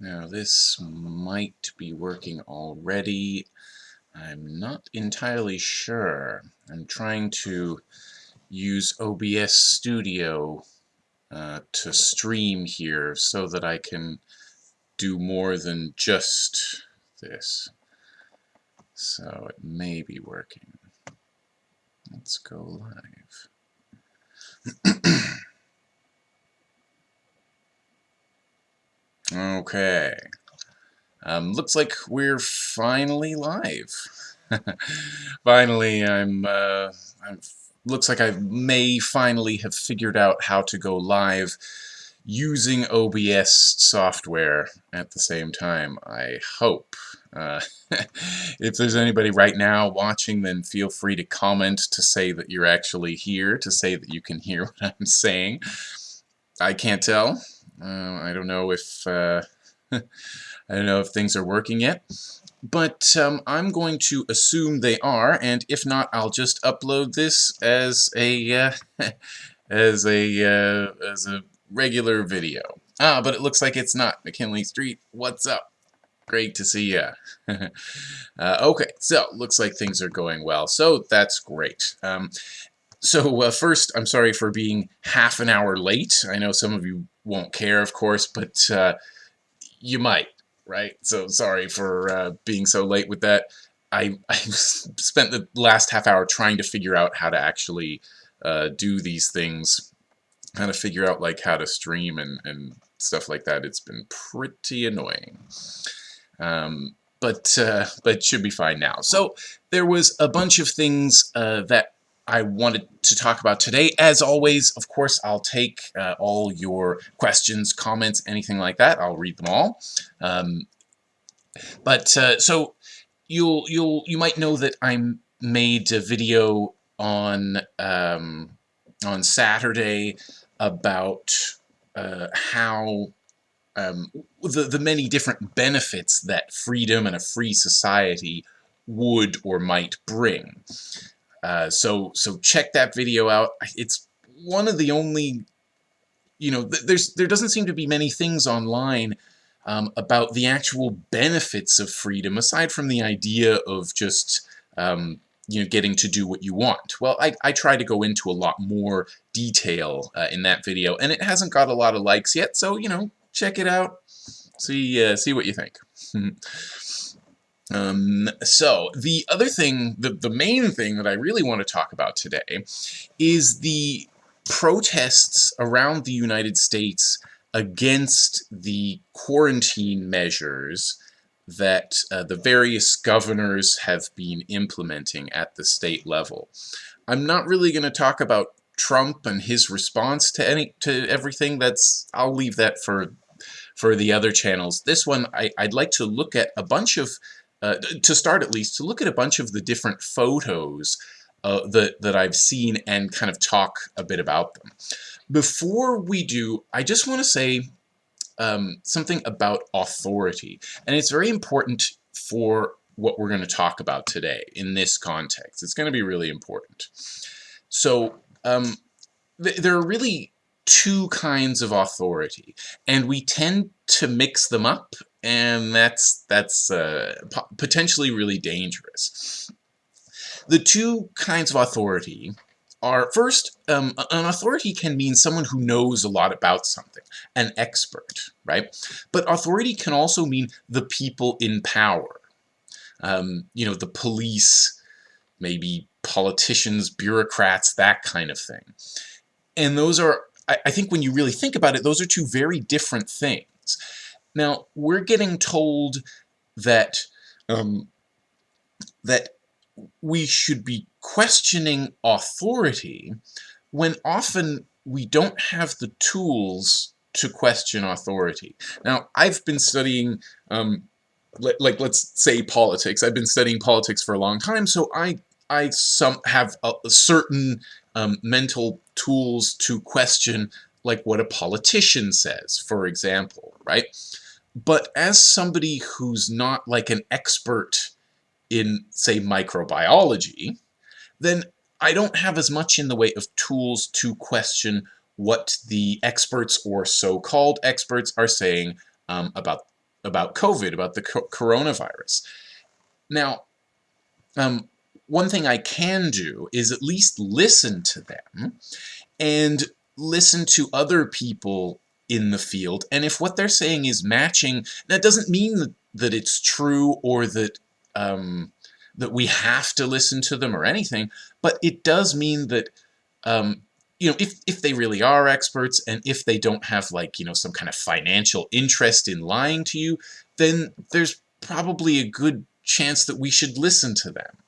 Now this might be working already. I'm not entirely sure. I'm trying to use OBS Studio uh, to stream here so that I can do more than just this. So it may be working. Let's go live. okay. Um, looks like we're finally live. finally, I'm, uh, I'm, looks like I may finally have figured out how to go live using OBS software at the same time, I hope. Uh, if there's anybody right now watching, then feel free to comment to say that you're actually here, to say that you can hear what I'm saying. I can't tell. Uh, I don't know if... Uh, I don't know if things are working yet, but um, I'm going to assume they are, and if not, I'll just upload this as a uh, as a uh, as a regular video. Ah, but it looks like it's not. McKinley Street, what's up? Great to see ya. uh, okay, so looks like things are going well, so that's great. Um, so uh, first, I'm sorry for being half an hour late. I know some of you won't care, of course, but uh, you might right? So sorry for uh, being so late with that. I, I spent the last half hour trying to figure out how to actually uh, do these things, kind of figure out like how to stream and, and stuff like that. It's been pretty annoying. Um, but uh, but should be fine now. So there was a bunch of things uh, that I wanted to talk about today. As always, of course, I'll take uh, all your questions, comments, anything like that. I'll read them all. Um, but uh, so you'll you'll you might know that I made a video on um, on Saturday about uh, how um, the the many different benefits that freedom and a free society would or might bring. Uh, so so check that video out. It's one of the only, you know, th there's there doesn't seem to be many things online um, about the actual benefits of freedom aside from the idea of just um, you know getting to do what you want. Well, I, I try to go into a lot more detail uh, in that video, and it hasn't got a lot of likes yet. So you know, check it out. See uh, see what you think. Um, so the other thing, the, the main thing that I really want to talk about today is the protests around the United States against the quarantine measures that uh, the various governors have been implementing at the state level. I'm not really going to talk about Trump and his response to any to everything. That's I'll leave that for for the other channels. This one I, I'd like to look at a bunch of uh, to start at least, to look at a bunch of the different photos uh, that, that I've seen and kind of talk a bit about them. Before we do, I just want to say um, something about authority. And it's very important for what we're going to talk about today in this context. It's going to be really important. So um, th there are really two kinds of authority, and we tend to mix them up and that's that's uh, potentially really dangerous. The two kinds of authority are, first, um, an authority can mean someone who knows a lot about something, an expert, right? But authority can also mean the people in power. Um, you know, the police, maybe politicians, bureaucrats, that kind of thing. And those are, I, I think when you really think about it, those are two very different things. Now, we're getting told that um, that we should be questioning authority when often we don't have the tools to question authority. Now, I've been studying, um, like, let's say politics. I've been studying politics for a long time, so I, I some have a, a certain um, mental tools to question, like what a politician says, for example, right? But as somebody who's not like an expert in, say, microbiology, then I don't have as much in the way of tools to question what the experts or so-called experts are saying um, about about COVID, about the co coronavirus. Now, um, one thing I can do is at least listen to them and listen to other people in the field. And if what they're saying is matching, that doesn't mean that, it's true or that um, that we have to listen to them or anything, but it does mean that um, you know, if, if they really are experts and if they don't have like, you know, some kind of financial interest in lying to you, then there's probably a good chance that we should listen to them.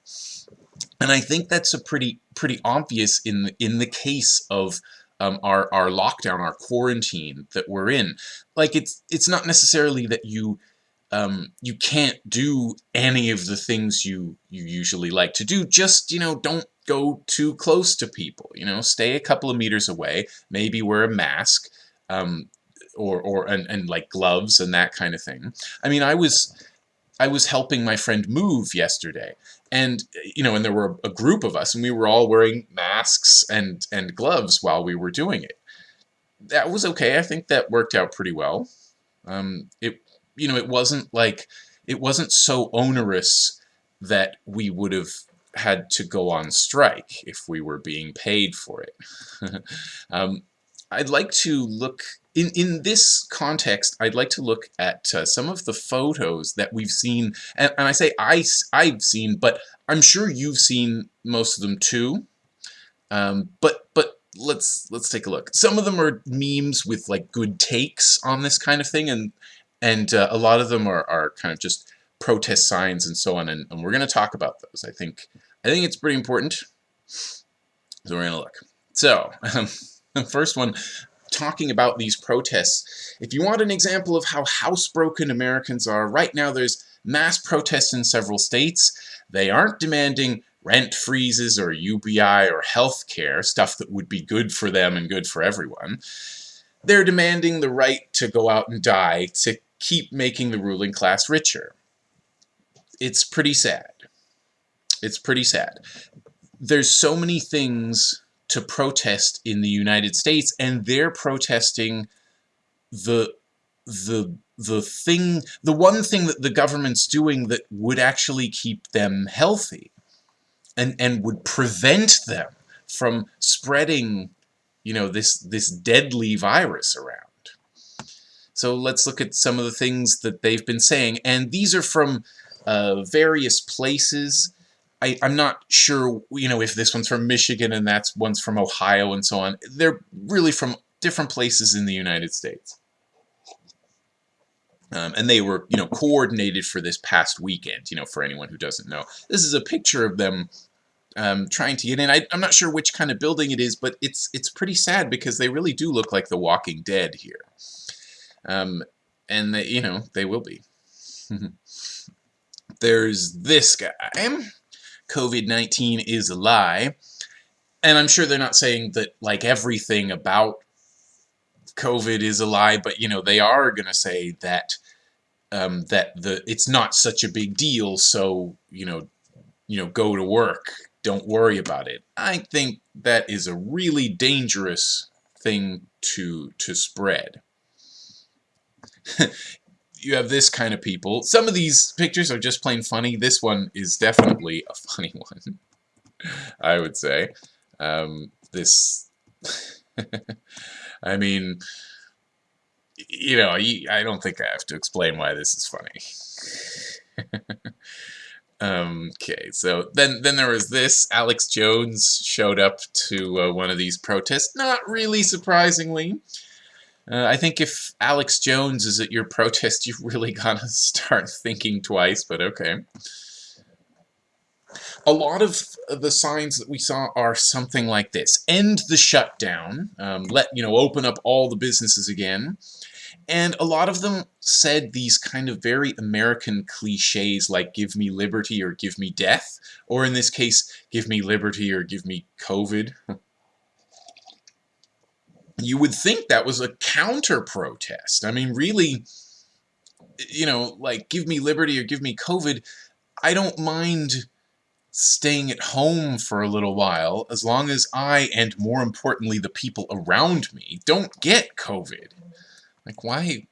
And I think that's a pretty pretty obvious in in the case of um, our our lockdown, our quarantine that we're in. Like it's it's not necessarily that you um, you can't do any of the things you you usually like to do. Just you know don't go too close to people. You know, stay a couple of meters away. Maybe wear a mask. Um, or or and, and like gloves and that kind of thing. I mean, I was I was helping my friend move yesterday, and you know, and there were a group of us, and we were all wearing masks and and gloves while we were doing it. That was okay. I think that worked out pretty well. Um, it you know, it wasn't like it wasn't so onerous that we would have had to go on strike if we were being paid for it. um, I'd like to look in, in this context, I'd like to look at uh, some of the photos that we've seen, and, and I say I, I've seen, but I'm sure you've seen most of them too. Um, but but let's let's take a look. Some of them are memes with like good takes on this kind of thing, and and uh, a lot of them are, are kind of just protest signs and so on, and, and we're going to talk about those. I think I think it's pretty important, so we're going to look. So um, first one, talking about these protests. If you want an example of how housebroken Americans are, right now there's mass protests in several states. They aren't demanding rent freezes or UBI or health care, stuff that would be good for them and good for everyone. They're demanding the right to go out and die to keep making the ruling class richer. It's pretty sad. It's pretty sad. There's so many things to protest in the United States, and they're protesting the the the thing the one thing that the government's doing that would actually keep them healthy and and would prevent them from spreading you know this this deadly virus around. So let's look at some of the things that they've been saying. And these are from uh, various places I, I'm not sure, you know, if this one's from Michigan and that's one's from Ohio and so on. They're really from different places in the United States. Um, and they were, you know, coordinated for this past weekend, you know, for anyone who doesn't know. This is a picture of them um, trying to get in. I, am not sure which kind of building it is, but it's it's pretty sad because they really do look like the Walking Dead here. Um, and, they, you know, they will be. There's this guy. COVID-19 is a lie. And I'm sure they're not saying that like everything about COVID is a lie, but you know, they are going to say that um, that the it's not such a big deal, so you know, you know, go to work, don't worry about it. I think that is a really dangerous thing to to spread. you have this kind of people. Some of these pictures are just plain funny. This one is definitely a funny one, I would say. Um, this, I mean, you know, I don't think I have to explain why this is funny. um, okay, so then then there was this. Alex Jones showed up to uh, one of these protests, not really surprisingly. Uh, I think if Alex Jones is at your protest, you've really got to start thinking twice, but okay. A lot of the signs that we saw are something like this. End the shutdown. Um, let, you know, open up all the businesses again. And a lot of them said these kind of very American cliches like give me liberty or give me death. Or in this case, give me liberty or give me COVID. you would think that was a counter protest. I mean, really, you know, like give me liberty or give me COVID. I don't mind staying at home for a little while as long as I, and more importantly, the people around me, don't get COVID. Like, why,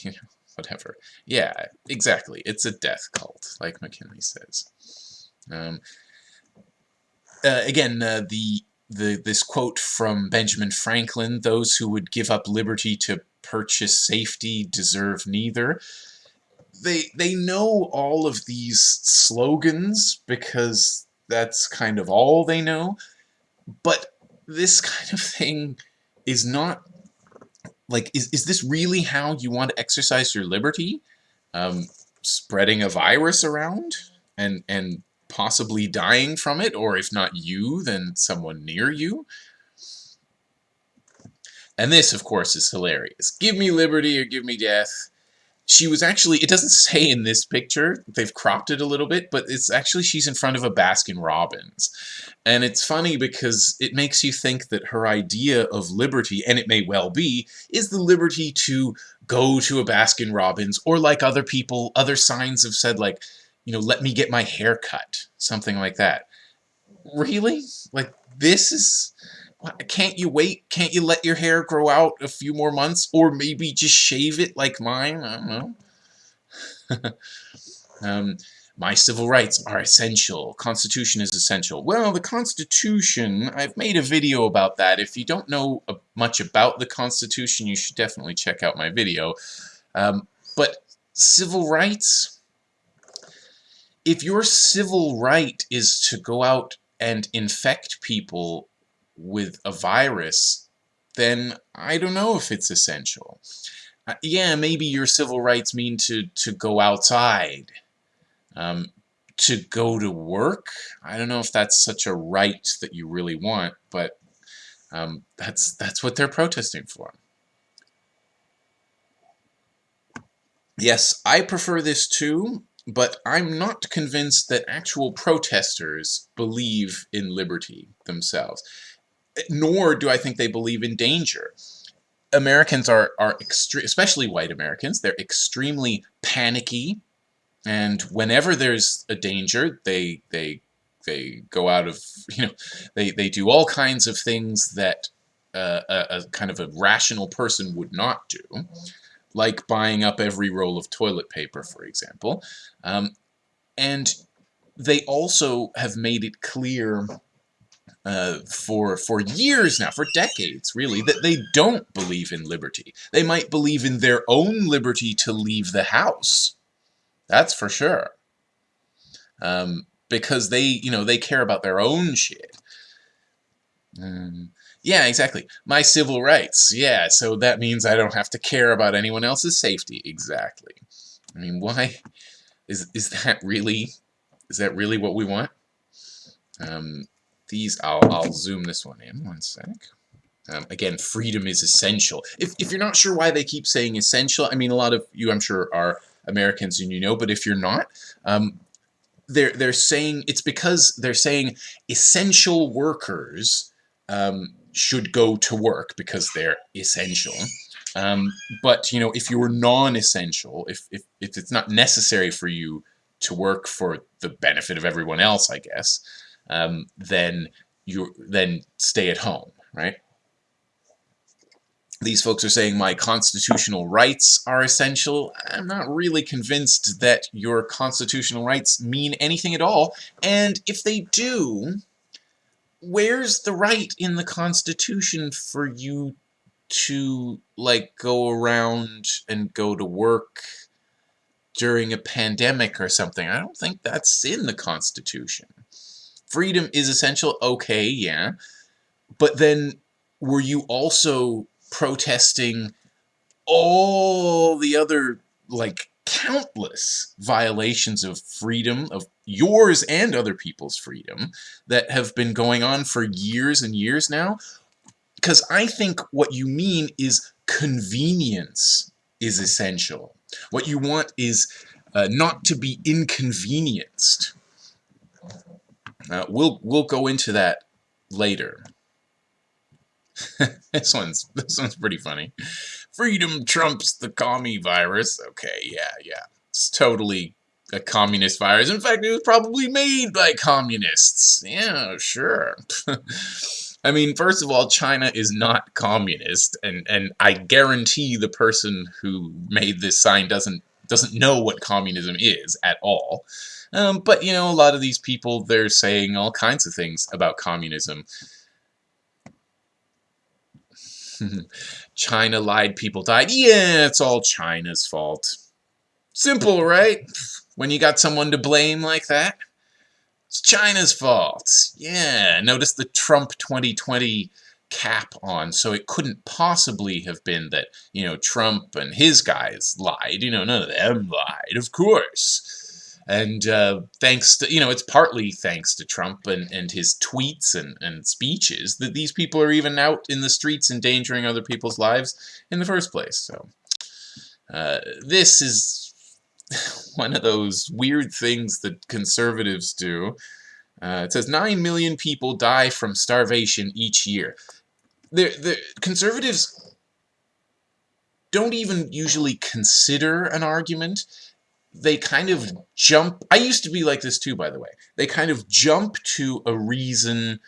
you know, whatever. Yeah, exactly. It's a death cult, like McKinley says. Um, uh, again, uh, the the this quote from Benjamin Franklin: "Those who would give up liberty to purchase safety deserve neither." They they know all of these slogans because that's kind of all they know, but this kind of thing is not like is, is this really how you want to exercise your liberty um, spreading a virus around and and possibly dying from it or if not you then someone near you. And this of course is hilarious. Give me liberty or give me death. She was actually, it doesn't say in this picture, they've cropped it a little bit, but it's actually she's in front of a Baskin Robbins. And it's funny because it makes you think that her idea of liberty, and it may well be, is the liberty to go to a Baskin Robbins, or like other people, other signs have said, like, you know, let me get my hair cut, something like that. Really? Like, this is can't you wait? Can't you let your hair grow out a few more months? Or maybe just shave it like mine? I don't know. um, my civil rights are essential. Constitution is essential. Well, the Constitution, I've made a video about that. If you don't know much about the Constitution, you should definitely check out my video. Um, but civil rights, if your civil right is to go out and infect people with a virus, then I don't know if it's essential. Uh, yeah, maybe your civil rights mean to, to go outside, um, to go to work. I don't know if that's such a right that you really want, but um, that's, that's what they're protesting for. Yes, I prefer this too, but I'm not convinced that actual protesters believe in liberty themselves nor do I think they believe in danger. Americans are, are especially white Americans, they're extremely panicky, and whenever there's a danger, they, they, they go out of, you know, they, they do all kinds of things that uh, a, a kind of a rational person would not do, like buying up every roll of toilet paper, for example. Um, and they also have made it clear uh, for for years now, for decades really, that they don't believe in liberty. They might believe in their own liberty to leave the house. That's for sure. Um, because they, you know, they care about their own shit. Um, yeah, exactly. My civil rights. Yeah, so that means I don't have to care about anyone else's safety. Exactly. I mean, why is is that really is that really what we want? Um, these, I'll, I'll zoom this one in one sec. Um, again, freedom is essential. If, if you're not sure why they keep saying essential, I mean, a lot of you, I'm sure, are Americans and you know, but if you're not, um, they're, they're saying, it's because they're saying essential workers um, should go to work because they're essential. Um, but, you know, if you're non-essential, if, if, if it's not necessary for you to work for the benefit of everyone else, I guess, um, then you then stay at home, right? These folks are saying my constitutional rights are essential. I'm not really convinced that your constitutional rights mean anything at all. And if they do, where's the right in the Constitution for you to, like, go around and go to work during a pandemic or something? I don't think that's in the Constitution freedom is essential, okay, yeah. But then were you also protesting all the other, like, countless violations of freedom, of yours and other people's freedom, that have been going on for years and years now? Because I think what you mean is convenience is essential. What you want is uh, not to be inconvenienced. Uh, we'll we'll go into that later. this one's this one's pretty funny. Freedom trumps the commie virus. Okay, yeah, yeah. It's totally a communist virus. In fact, it was probably made by communists. Yeah, sure. I mean, first of all, China is not communist, and, and I guarantee the person who made this sign doesn't doesn't know what communism is at all. Um, but, you know, a lot of these people, they're saying all kinds of things about communism. China lied, people died. Yeah, it's all China's fault. Simple, right? When you got someone to blame like that. It's China's fault. Yeah, notice the Trump 2020 cap on, so it couldn't possibly have been that, you know, Trump and his guys lied. You know, none of them lied, of course. And uh, thanks to, you know, it's partly thanks to Trump and, and his tweets and, and speeches that these people are even out in the streets endangering other people's lives in the first place. So uh, this is one of those weird things that conservatives do. Uh, it says 9 million people die from starvation each year. The, the conservatives don't even usually consider an argument they kind of jump. I used to be like this too, by the way. They kind of jump to a reason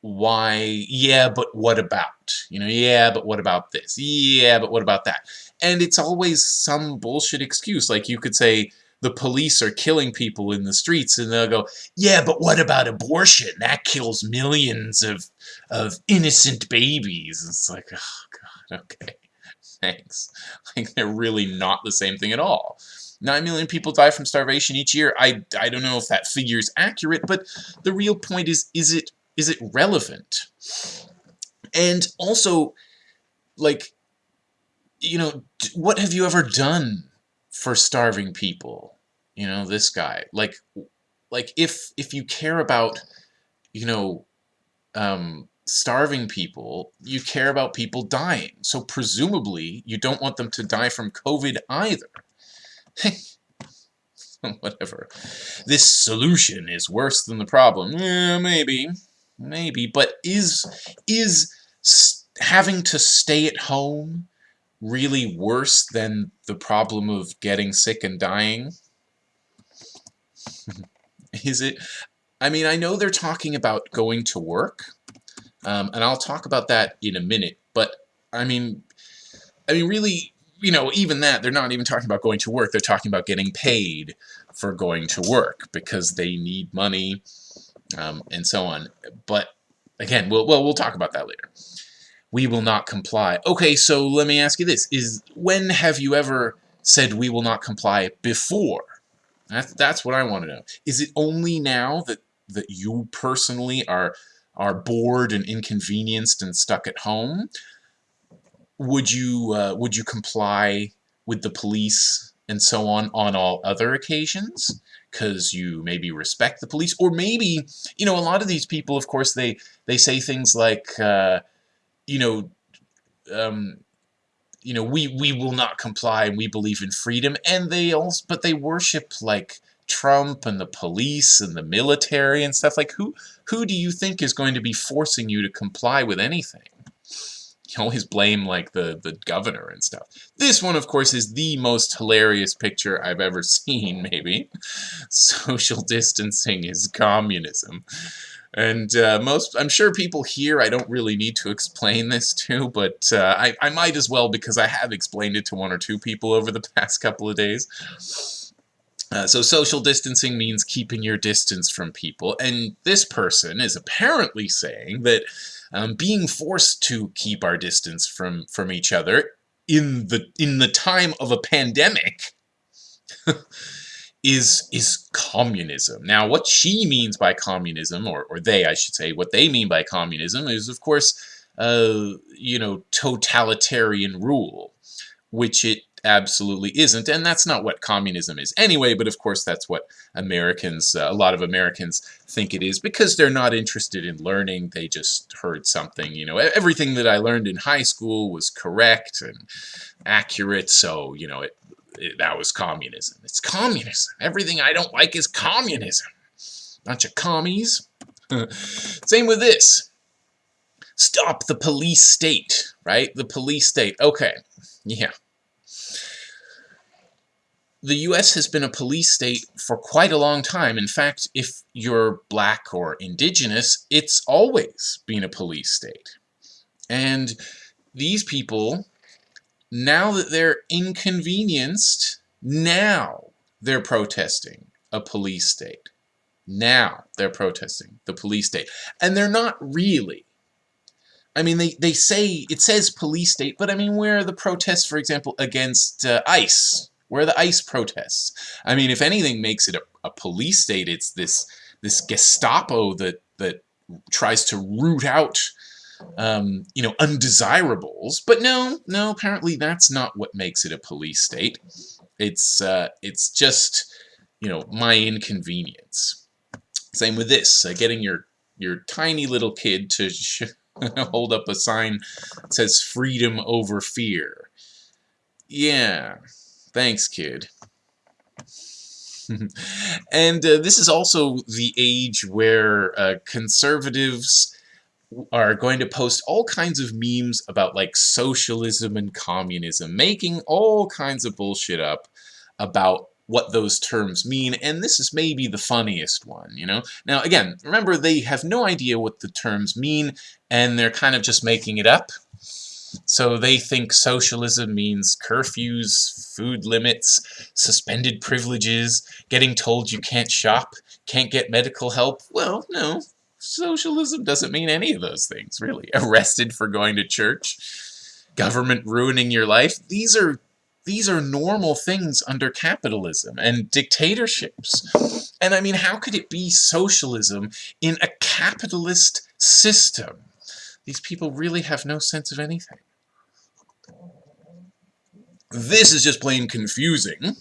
why, yeah, but what about? You know, yeah, but what about this? Yeah, but what about that? And it's always some bullshit excuse. Like you could say, the police are killing people in the streets, and they'll go, yeah, but what about abortion? That kills millions of, of innocent babies. It's like, oh, God, okay, thanks. Like, they're really not the same thing at all. 9 million people die from starvation each year. I, I don't know if that figure is accurate, but the real point is, is it, is it relevant? And also, like, you know, what have you ever done for starving people? You know, this guy. Like, like if, if you care about, you know, um, starving people, you care about people dying. So presumably, you don't want them to die from COVID either. Whatever. This solution is worse than the problem. Eh, maybe. Maybe. But is, is having to stay at home really worse than the problem of getting sick and dying? is it? I mean, I know they're talking about going to work, um, and I'll talk about that in a minute, but I mean, I mean, really, you know, even that, they're not even talking about going to work. They're talking about getting paid for going to work because they need money um, and so on. But again, we'll, well, we'll talk about that later. We will not comply. Okay, so let me ask you this. is When have you ever said we will not comply before? That's, that's what I want to know. Is it only now that, that you personally are, are bored and inconvenienced and stuck at home? Would you uh, would you comply with the police and so on on all other occasions? Because you maybe respect the police or maybe you know a lot of these people of course they they say things like uh, you know um, you know we we will not comply and we believe in freedom. And they also but they worship like Trump and the police and the military and stuff. Like who who do you think is going to be forcing you to comply with anything you always blame like the the governor and stuff. This one, of course, is the most hilarious picture I've ever seen. Maybe social distancing is communism, and uh, most I'm sure people here I don't really need to explain this to, but uh, I I might as well because I have explained it to one or two people over the past couple of days. Uh, so social distancing means keeping your distance from people, and this person is apparently saying that um, being forced to keep our distance from from each other in the in the time of a pandemic is is communism. Now, what she means by communism, or or they, I should say, what they mean by communism is, of course, uh, you know, totalitarian rule, which it absolutely isn't, and that's not what communism is anyway, but of course that's what Americans, uh, a lot of Americans think it is, because they're not interested in learning, they just heard something, you know, everything that I learned in high school was correct and accurate, so, you know, it, it that was communism. It's communism. Everything I don't like is communism. Bunch of commies. Same with this. Stop the police state, right? The police state. Okay, yeah the US has been a police state for quite a long time. In fact, if you're black or indigenous, it's always been a police state. And these people, now that they're inconvenienced, now they're protesting a police state. Now they're protesting the police state. And they're not really. I mean, they, they say, it says police state, but I mean, where are the protests, for example, against uh, ICE? Where are the ICE protests? I mean, if anything makes it a, a police state, it's this this Gestapo that, that tries to root out um, you know, undesirables. But no, no, apparently that's not what makes it a police state. It's, uh, it's just, you know, my inconvenience. Same with this, uh, getting your, your tiny little kid to hold up a sign that says freedom over fear. Yeah, thanks, kid. and uh, this is also the age where uh, conservatives are going to post all kinds of memes about like socialism and communism, making all kinds of bullshit up about what those terms mean, and this is maybe the funniest one, you know? Now, again, remember, they have no idea what the terms mean, and they're kind of just making it up. So they think socialism means curfews, food limits, suspended privileges, getting told you can't shop, can't get medical help. Well, no, socialism doesn't mean any of those things, really. Arrested for going to church, government ruining your life. These are these are normal things under capitalism and dictatorships. And I mean, how could it be socialism in a capitalist system? These people really have no sense of anything. This is just plain confusing.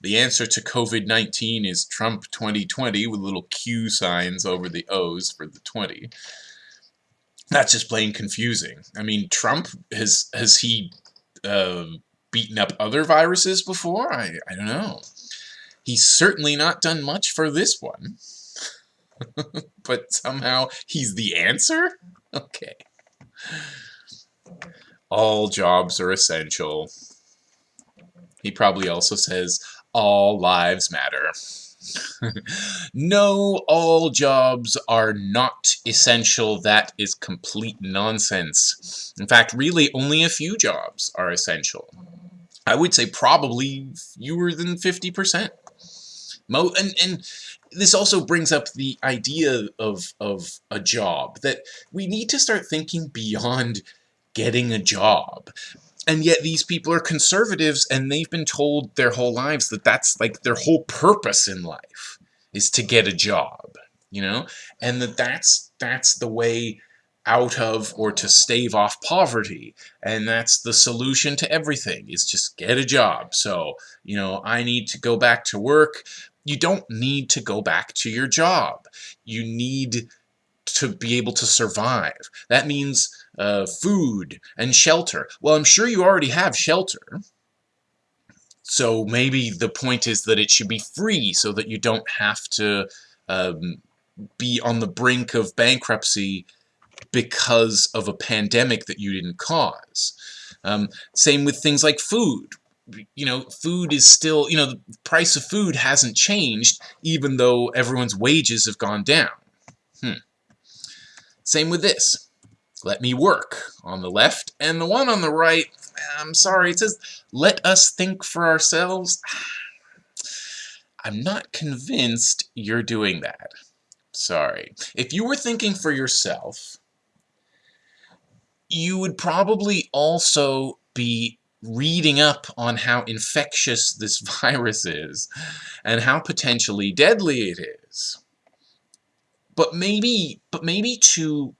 The answer to COVID-19 is Trump 2020 with little Q signs over the O's for the 20. That's just plain confusing. I mean, Trump, has, has he uh, beaten up other viruses before? I, I don't know. He's certainly not done much for this one. but somehow he's the answer? Okay. All jobs are essential. He probably also says, all lives matter. no, all jobs are not essential. That is complete nonsense. In fact, really, only a few jobs are essential. I would say probably fewer than 50%. Mo and, and this also brings up the idea of, of a job, that we need to start thinking beyond getting a job. And yet these people are conservatives and they've been told their whole lives that that's like their whole purpose in life is to get a job, you know? And that that's, that's the way out of or to stave off poverty. And that's the solution to everything is just get a job. So, you know, I need to go back to work. You don't need to go back to your job. You need to be able to survive. That means uh, food and shelter. Well, I'm sure you already have shelter. So maybe the point is that it should be free so that you don't have to um, be on the brink of bankruptcy because of a pandemic that you didn't cause. Um, same with things like food. You know, food is still, you know, the price of food hasn't changed even though everyone's wages have gone down. Hmm. Same with this let me work on the left, and the one on the right, I'm sorry, it says, let us think for ourselves. I'm not convinced you're doing that. Sorry. If you were thinking for yourself, you would probably also be reading up on how infectious this virus is and how potentially deadly it is. But maybe, but maybe to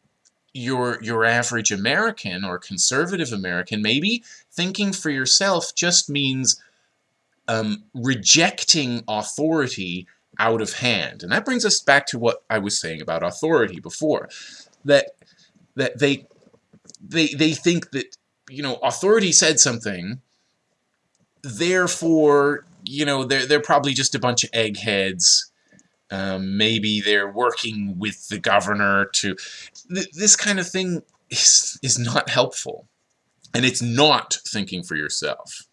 your your average American or conservative American, maybe thinking for yourself just means um, rejecting authority out of hand. And that brings us back to what I was saying about authority before. That that they they they think that you know authority said something therefore you know they're, they're probably just a bunch of eggheads um, maybe they're working with the governor to... Th this kind of thing is, is not helpful. And it's not thinking for yourself.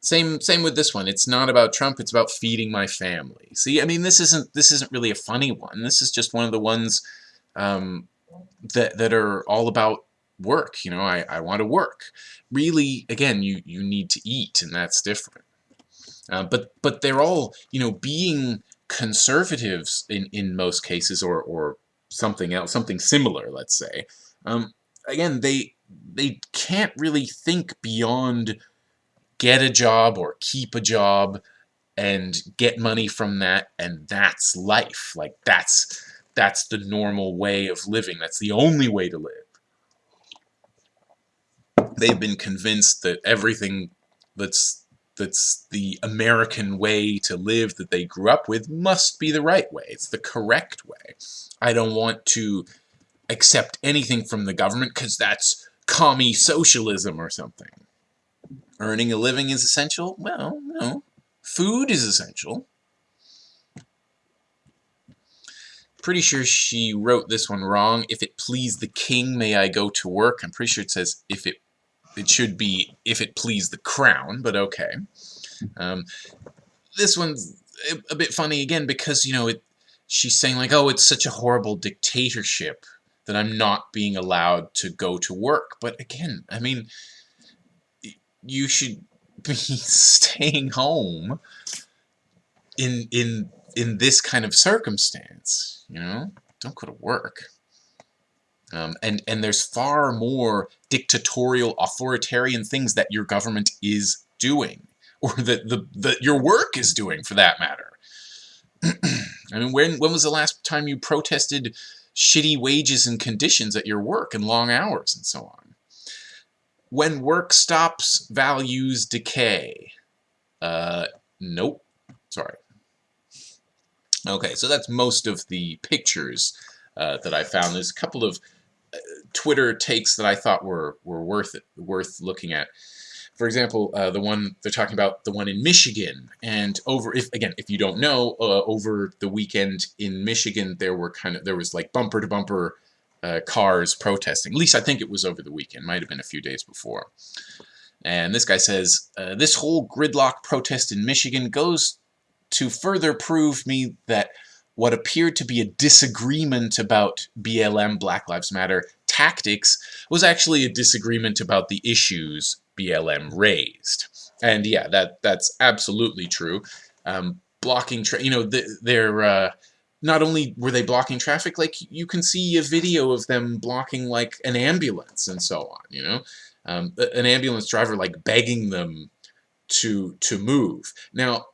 Same same with this one. It's not about Trump, it's about feeding my family. See, I mean this isn't this isn't really a funny one. This is just one of the ones um, that that are all about work. You know, I, I want to work. Really, again, you, you need to eat, and that's different. Uh, but but they're all, you know, being conservatives in, in most cases, or, or something else, something similar, let's say. Um, again, they they can't really think beyond get a job or keep a job and get money from that and that's life like that's that's the normal way of living that's the only way to live they've been convinced that everything that's that's the American way to live that they grew up with must be the right way. It's the correct way. I don't want to accept anything from the government because that's commie socialism or something. Earning a living is essential? Well, no. Food is essential. Pretty sure she wrote this one wrong. If it please the king, may I go to work? I'm pretty sure it says, if it, it should be, if it please the crown, but okay. Um, this one's a bit funny again because, you know, it, she's saying like, oh, it's such a horrible dictatorship that I'm not being allowed to go to work. But again, I mean, you should be staying home in in in this kind of circumstance. You know, don't go to work. Um, and and there's far more dictatorial, authoritarian things that your government is doing, or that the that your work is doing, for that matter. I mean, when when was the last time you protested shitty wages and conditions at your work and long hours and so on? When work stops, values decay. Uh, nope. Sorry. Okay, so that's most of the pictures uh, that I found. There's a couple of Twitter takes that I thought were were worth it, worth looking at. For example, uh, the one they're talking about, the one in Michigan, and over if again, if you don't know, uh, over the weekend in Michigan, there were kind of there was like bumper to bumper uh, cars protesting. At least I think it was over the weekend. Might have been a few days before. And this guy says, uh, this whole gridlock protest in Michigan goes to further prove me that what appeared to be a disagreement about BLM, Black Lives Matter, tactics was actually a disagreement about the issues BLM raised. And yeah, that that's absolutely true. Um, blocking, you know, they're uh, not only were they blocking traffic, like you can see a video of them blocking like an ambulance and so on. You know, um, an ambulance driver like begging them to to move. Now,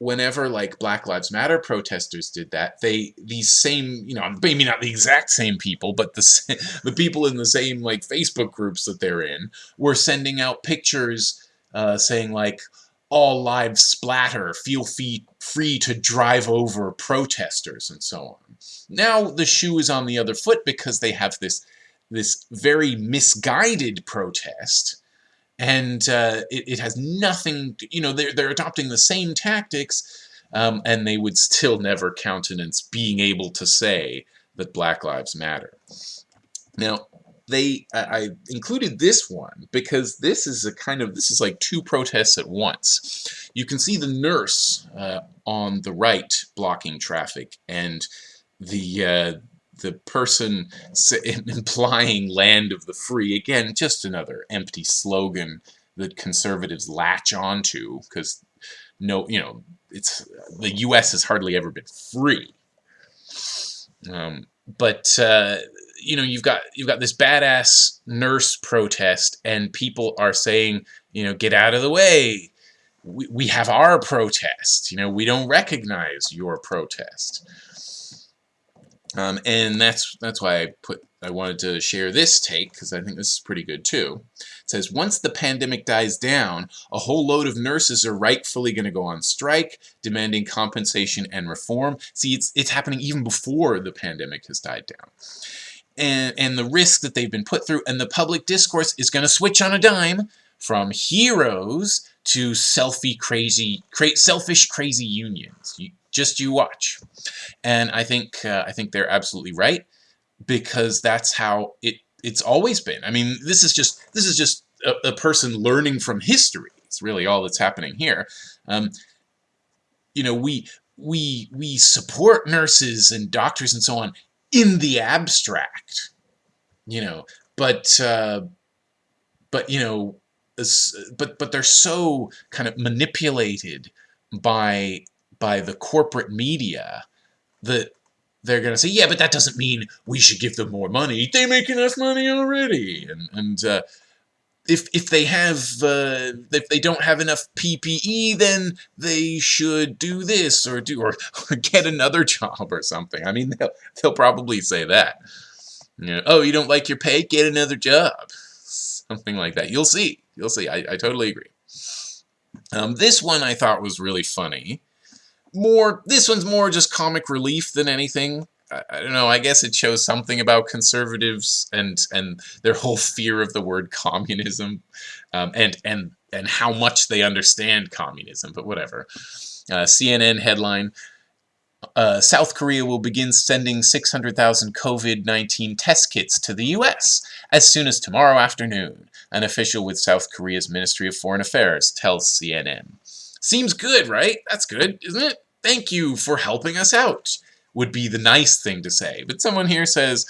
whenever like Black Lives Matter protesters did that, they these same you know maybe not the exact same people, but the the people in the same like Facebook groups that they're in were sending out pictures uh, saying like all lives splatter, feel free free to drive over protesters and so on. Now the shoe is on the other foot because they have this this very misguided protest and uh, it, it, has nothing, you know, they're, they're adopting the same tactics, um, and they would still never countenance being able to say that Black Lives Matter. Now, they, I, included this one because this is a kind of, this is like two protests at once. You can see the nurse uh, on the right blocking traffic, and the, uh, the person implying land of the free, again, just another empty slogan that conservatives latch onto because no, you know, it's the U.S. has hardly ever been free. Um, but uh, you know, you've got you've got this badass nurse protest, and people are saying, you know, get out of the way. We, we have our protest. You know, we don't recognize your protest. Um, and that's that's why I put I wanted to share this take because I think this is pretty good too. It says once the pandemic dies down, a whole load of nurses are rightfully going to go on strike, demanding compensation and reform. See, it's it's happening even before the pandemic has died down. And, and the risk that they've been put through, and the public discourse is going to switch on a dime from heroes to selfie crazy, cra selfish crazy unions. You, just you watch. And I think uh, I think they're absolutely right because that's how it it's always been. I mean, this is just this is just a, a person learning from history. It's really all that's happening here. Um, you know, we we we support nurses and doctors and so on in the abstract, you know, but uh, but you know, but but they're so kind of manipulated by by the corporate media that they're going to say, yeah, but that doesn't mean we should give them more money. They make enough money already. And, and uh, if, if they have, uh, if they don't have enough PPE, then they should do this or do, or, or get another job or something. I mean, they'll, they'll probably say that. You know, oh, you don't like your pay? Get another job. Something like that. You'll see. You'll see. I, I totally agree. Um, this one I thought was really funny more, this one's more just comic relief than anything. I, I don't know, I guess it shows something about conservatives and, and their whole fear of the word communism um, and, and, and how much they understand communism, but whatever. Uh, CNN headline, uh, South Korea will begin sending 600,000 COVID-19 test kits to the U.S. as soon as tomorrow afternoon, an official with South Korea's Ministry of Foreign Affairs tells CNN. Seems good, right? That's good, isn't it? Thank you for helping us out, would be the nice thing to say. But someone here says,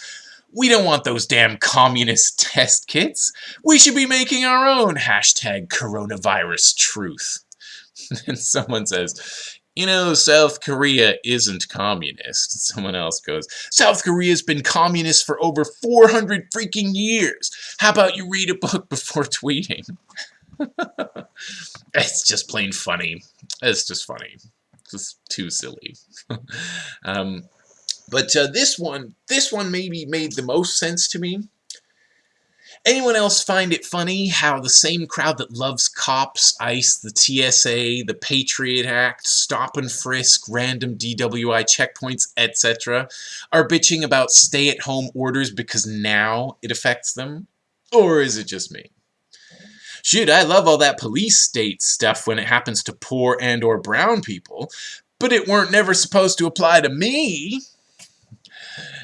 we don't want those damn communist test kits. We should be making our own hashtag coronavirus truth. and someone says, you know, South Korea isn't communist. Someone else goes, South Korea's been communist for over 400 freaking years. How about you read a book before tweeting? It's just plain funny. It's just funny. Just too silly. um, but uh, this one, this one maybe made the most sense to me. Anyone else find it funny how the same crowd that loves cops, ICE, the TSA, the Patriot Act, stop and frisk, random DWI checkpoints, etc. are bitching about stay-at-home orders because now it affects them? Or is it just me? Shoot, I love all that police state stuff when it happens to poor and or brown people, but it weren't never supposed to apply to me.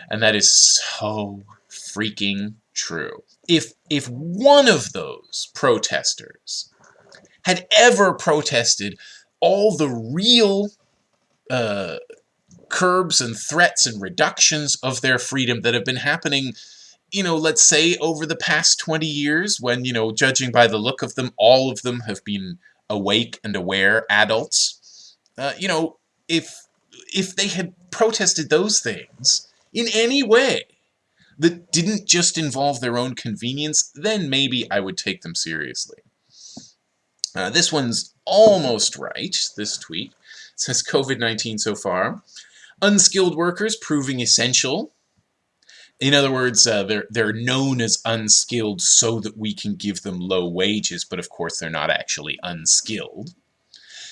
And that is so freaking true. If, if one of those protesters had ever protested all the real uh, curbs and threats and reductions of their freedom that have been happening you know, let's say over the past 20 years, when, you know, judging by the look of them, all of them have been awake and aware adults, uh, you know, if, if they had protested those things in any way that didn't just involve their own convenience, then maybe I would take them seriously. Uh, this one's almost right, this tweet. It says COVID-19 so far. Unskilled workers proving essential in other words, uh, they're, they're known as unskilled so that we can give them low wages, but of course they're not actually unskilled.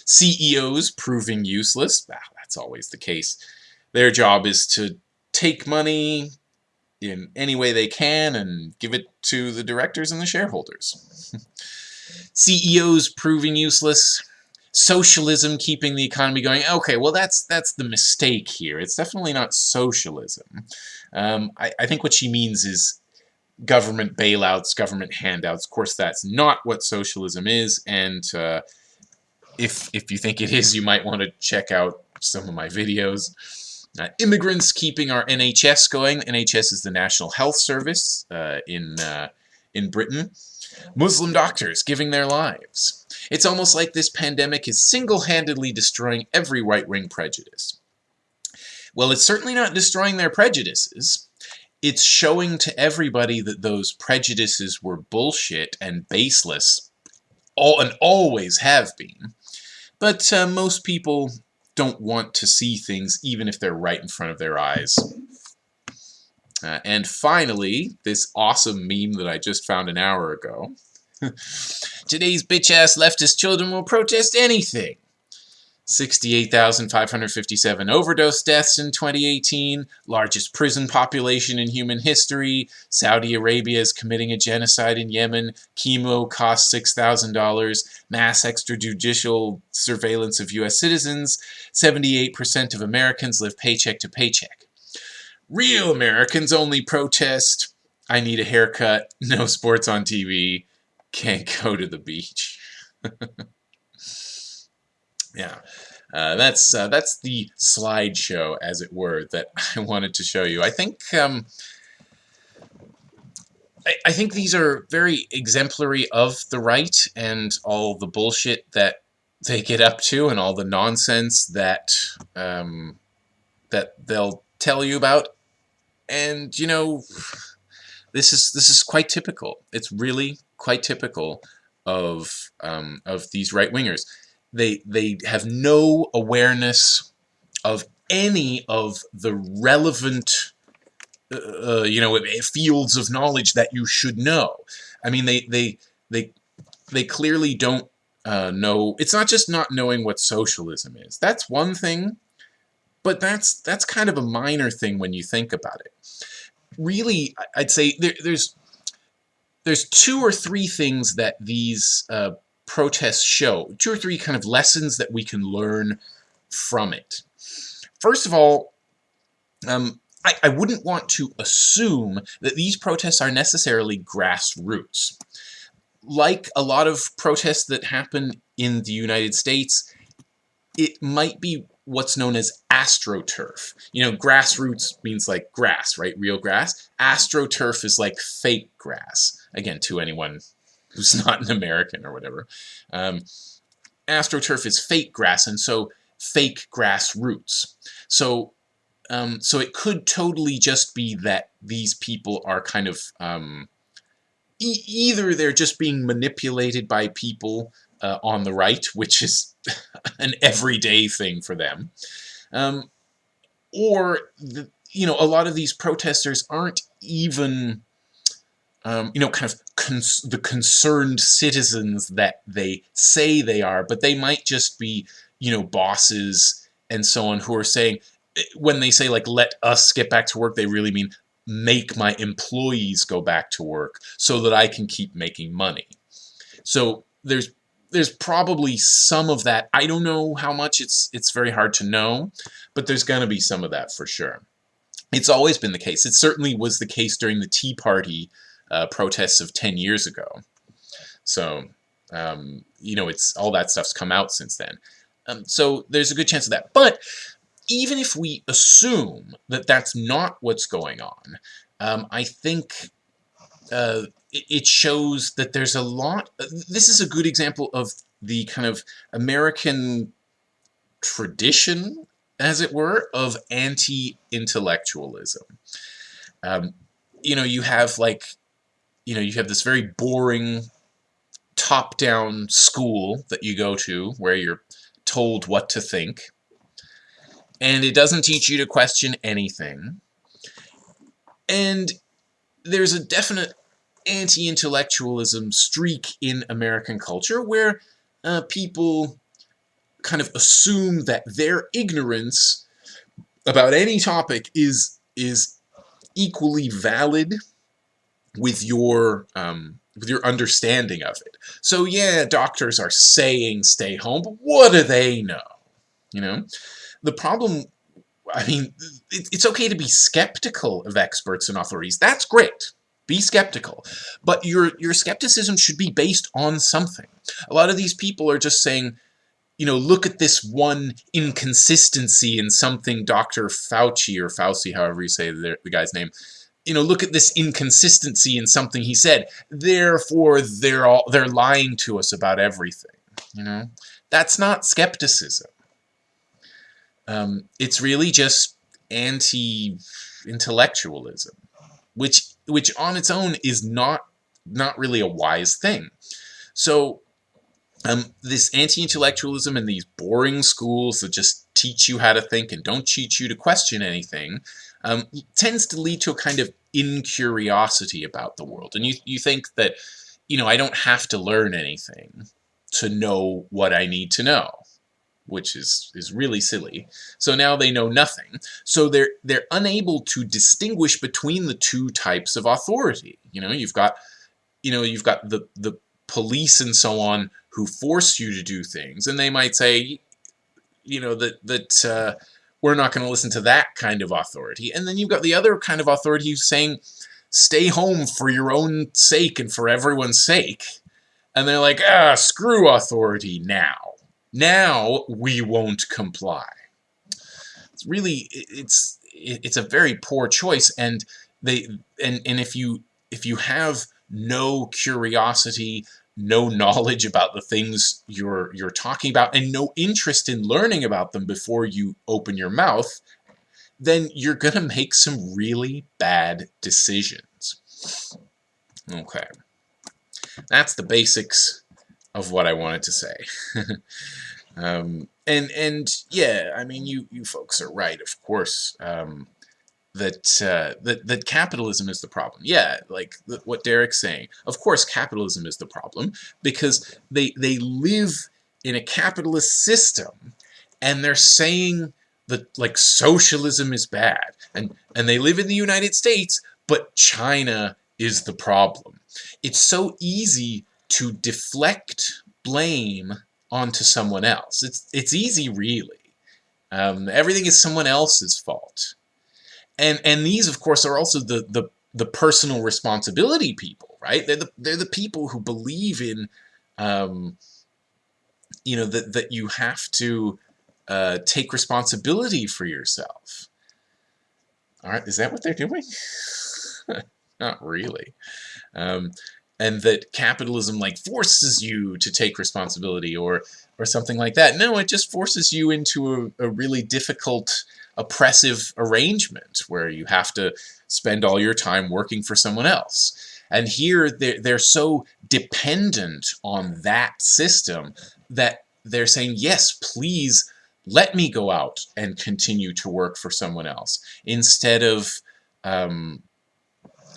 CEOs proving useless, that's always the case. Their job is to take money in any way they can and give it to the directors and the shareholders. CEOs proving useless, socialism keeping the economy going. Okay, well that's that's the mistake here. It's definitely not socialism. Um, I, I think what she means is government bailouts, government handouts. Of course, that's not what socialism is, and uh, if if you think it is, you might want to check out some of my videos. Uh, immigrants keeping our NHS going. NHS is the National Health Service uh, in uh, in Britain. Muslim doctors giving their lives. It's almost like this pandemic is single-handedly destroying every right-wing prejudice. Well, it's certainly not destroying their prejudices. It's showing to everybody that those prejudices were bullshit and baseless, all and always have been. But uh, most people don't want to see things even if they're right in front of their eyes. And finally, this awesome meme that I just found an hour ago. Today's bitch-ass leftist children will protest anything. 68,557 overdose deaths in 2018, largest prison population in human history, Saudi Arabia is committing a genocide in Yemen, chemo costs $6,000, mass extrajudicial surveillance of U.S. citizens, 78% of Americans live paycheck to paycheck. Real Americans only protest, I need a haircut, no sports on TV, can't go to the beach. yeah. Uh, that's uh, that's the slideshow, as it were, that I wanted to show you. I think um, I, I, think these are very exemplary of the right and all the bullshit that they get up to and all the nonsense that um, that they'll tell you about. And you know, this is this is quite typical. It's really quite typical of um, of these right wingers they they have no awareness of any of the relevant uh, uh, you know fields of knowledge that you should know. I mean they they they they clearly don't uh, know it's not just not knowing what socialism is. That's one thing but that's that's kind of a minor thing when you think about it really i'd say there, there's there's two or three things that these uh, protests show, two or three kind of lessons that we can learn from it. First of all, um, I, I wouldn't want to assume that these protests are necessarily grassroots. Like a lot of protests that happen in the United States, it might be what's known as astroturf. You know, grassroots means like grass, right? Real grass. Astroturf is like fake grass. Again, to anyone who's not an American or whatever. Um, AstroTurf is fake grass, and so fake grass roots. So, um, so it could totally just be that these people are kind of um, e either they're just being manipulated by people uh, on the right, which is an everyday thing for them, um, or the, you know a lot of these protesters aren't even um, you know, kind of cons the concerned citizens that they say they are, but they might just be, you know, bosses and so on who are saying, when they say like, let us get back to work, they really mean make my employees go back to work so that I can keep making money. So there's there's probably some of that. I don't know how much it's it's very hard to know, but there's going to be some of that for sure. It's always been the case. It certainly was the case during the Tea Party uh, protests of 10 years ago. So, um, you know, it's all that stuff's come out since then. Um, so there's a good chance of that. But even if we assume that that's not what's going on, um, I think uh, it shows that there's a lot. This is a good example of the kind of American tradition, as it were, of anti-intellectualism. Um, you know, you have like you know, you have this very boring top-down school that you go to where you're told what to think. And it doesn't teach you to question anything. And there's a definite anti-intellectualism streak in American culture where uh, people kind of assume that their ignorance about any topic is is equally valid with your um, with your understanding of it. So yeah, doctors are saying stay home, but what do they know? You know, the problem. I mean, it, it's okay to be skeptical of experts and authorities. That's great. Be skeptical, but your your skepticism should be based on something. A lot of these people are just saying, you know, look at this one inconsistency in something Dr. Fauci or Fauci, however you say the, the guy's name, you know, look at this inconsistency in something he said. Therefore, they're all they're lying to us about everything. You know, that's not skepticism. Um, it's really just anti-intellectualism, which which on its own is not not really a wise thing. So um, this anti-intellectualism and these boring schools that just teach you how to think and don't teach you to question anything um, tends to lead to a kind of incuriosity about the world. And you, you think that, you know, I don't have to learn anything to know what I need to know, which is, is really silly. So now they know nothing. So they're, they're unable to distinguish between the two types of authority. You know, you've got, you know, you've got the, the police and so on who force you to do things, and they might say, you know, that, that, uh, we're not going to listen to that kind of authority. And then you've got the other kind of authority who's saying, stay home for your own sake and for everyone's sake. And they're like, ah, screw authority now. Now we won't comply. It's really, it's, it's a very poor choice. And they, and, and if you, if you have no curiosity, no knowledge about the things you're you're talking about and no interest in learning about them before you open your mouth, then you're going to make some really bad decisions. Okay. That's the basics of what I wanted to say. um, and and yeah, I mean you you folks are right, of course. Um, that uh, that that capitalism is the problem. Yeah, like what Derek's saying. Of course, capitalism is the problem because they they live in a capitalist system, and they're saying that like socialism is bad, and and they live in the United States, but China is the problem. It's so easy to deflect blame onto someone else. It's it's easy, really. Um, everything is someone else's fault. And and these of course are also the the the personal responsibility people right? They're the they're the people who believe in um, you know that that you have to uh, take responsibility for yourself. All right is that what they're doing? Not really. Um, and that capitalism like forces you to take responsibility or or something like that no it just forces you into a, a really difficult oppressive arrangement where you have to spend all your time working for someone else. And here they're, they're so dependent on that system that they're saying, yes, please let me go out and continue to work for someone else instead of, um,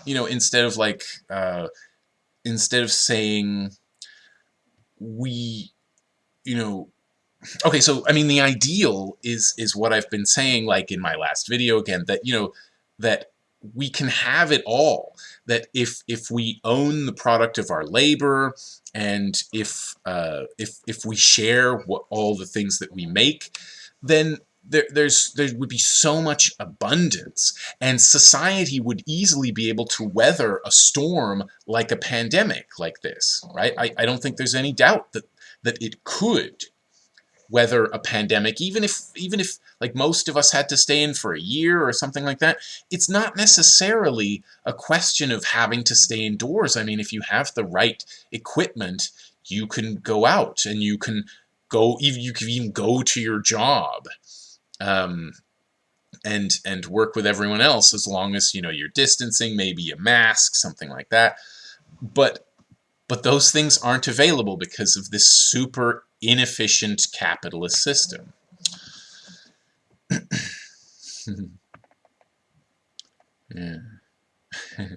you know, instead of like, uh, instead of saying, we, you know, okay, so I mean the ideal is is what I've been saying like in my last video again that you know that we can have it all. That if if we own the product of our labor and if uh, if if we share what all the things that we make then there, there's there would be so much abundance and society would easily be able to weather a storm like a pandemic like this right I, I don't think there's any doubt that that it could weather a pandemic, even if even if like most of us had to stay in for a year or something like that, it's not necessarily a question of having to stay indoors. I mean, if you have the right equipment, you can go out and you can go even you can even go to your job. Um, and and work with everyone else as long as you know you're distancing, maybe a mask, something like that. But but those things aren't available because of this super inefficient capitalist system. yeah.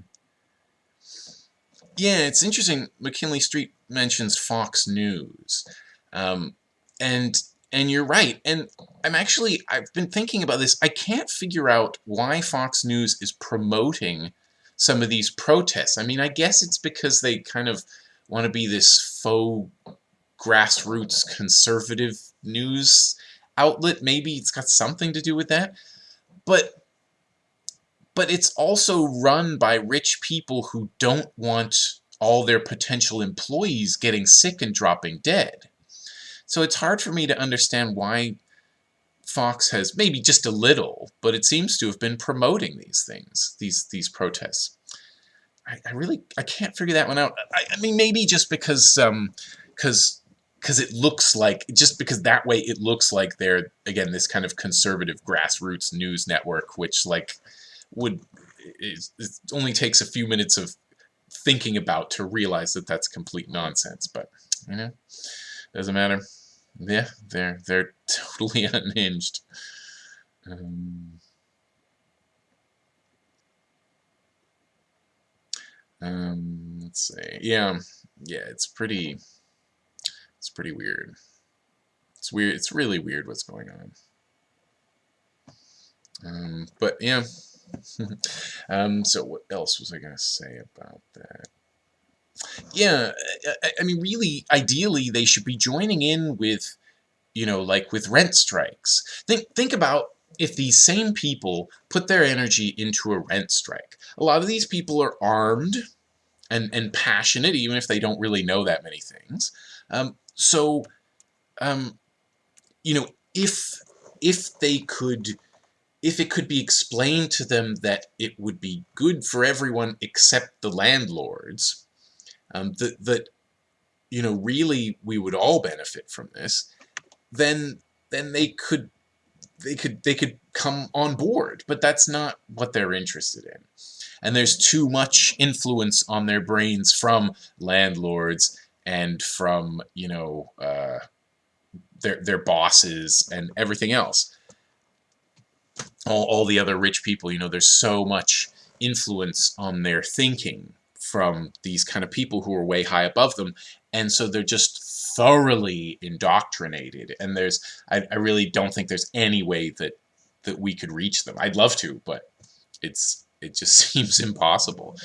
yeah, it's interesting. McKinley Street mentions Fox News. Um, and and you're right. And I'm actually, I've been thinking about this. I can't figure out why Fox News is promoting some of these protests. I mean, I guess it's because they kind of want to be this faux grassroots conservative news outlet. Maybe it's got something to do with that. But but it's also run by rich people who don't want all their potential employees getting sick and dropping dead. So it's hard for me to understand why Fox has, maybe just a little, but it seems to have been promoting these things, these these protests. I, really, I can't figure that one out. I, I mean, maybe just because, um, because because it looks like just because that way it looks like they're again this kind of conservative grassroots news network which like would it only takes a few minutes of thinking about to realize that that's complete nonsense but you know doesn't matter yeah they're they're totally unhinged um, um let's see yeah yeah it's pretty it's pretty weird. It's weird. It's really weird what's going on. Um, but yeah. um, so what else was I to say about that? Yeah, I, I mean, really, ideally, they should be joining in with, you know, like with rent strikes. Think, think about if these same people put their energy into a rent strike. A lot of these people are armed, and and passionate, even if they don't really know that many things. Um, so, um, you know, if if they could if it could be explained to them that it would be good for everyone except the landlords, um, that, that, you know, really we would all benefit from this, then, then they could, they could, they could come on board, but that's not what they're interested in. And there's too much influence on their brains from landlords and from, you know, uh, their, their bosses and everything else all, all the other rich people, you know, there's so much influence on their thinking from these kind of people who are way high above them. And so they're just thoroughly indoctrinated. And there's, I, I really don't think there's any way that, that we could reach them. I'd love to, but it's, it just seems impossible.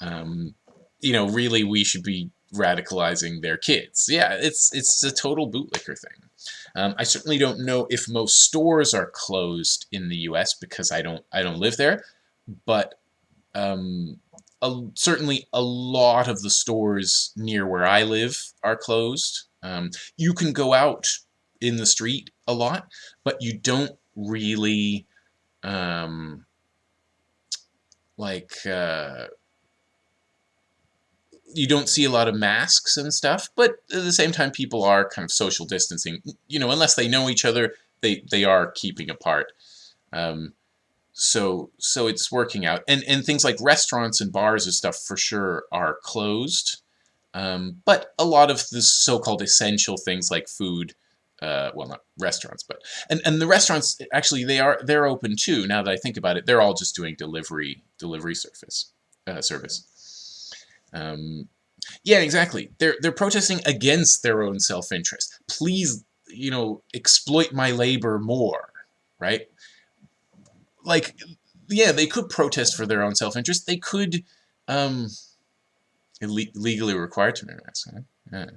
Um, you know, really we should be radicalizing their kids. Yeah, it's, it's a total bootlicker thing. Um, I certainly don't know if most stores are closed in the U.S. because I don't I don't live there, but um, a, certainly a lot of the stores near where I live are closed. Um, you can go out in the street a lot, but you don't really um, like uh, you don't see a lot of masks and stuff, but at the same time, people are kind of social distancing. You know, unless they know each other, they they are keeping apart. Um, so so it's working out, and and things like restaurants and bars and stuff for sure are closed. Um, but a lot of the so-called essential things like food, uh, well, not restaurants, but and and the restaurants actually they are they're open too. Now that I think about it, they're all just doing delivery delivery service uh, service. Um, yeah, exactly. They're they're protesting against their own self-interest. Please, you know, exploit my labor more, right? Like, yeah, they could protest for their own self-interest. They could, um, legally required to wear masks. Huh? Yeah.